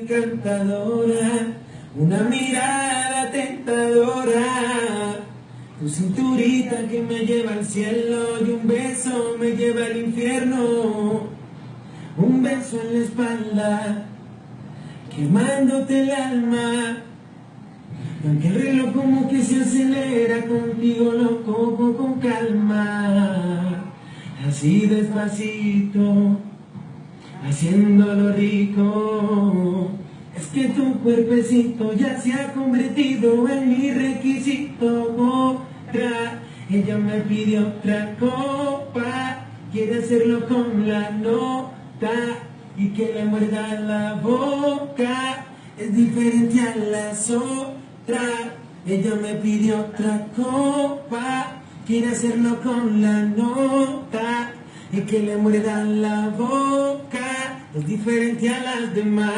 encantadora, una mirada tentadora, tu cinturita que me lleva al cielo y un beso me lleva al infierno, un beso en la espalda, quemándote el alma. Aunque el reloj como que se acelera contigo lo cojo con calma, así despacito haciéndolo rico. Que tu cuerpecito ya se ha convertido en mi requisito. Otra, ella me pide otra copa, quiere hacerlo con la nota y que le muerda la boca. Es diferente a las otras. Ella me pide otra copa, quiere hacerlo con la nota y que le muerda la boca es diferente a las demás.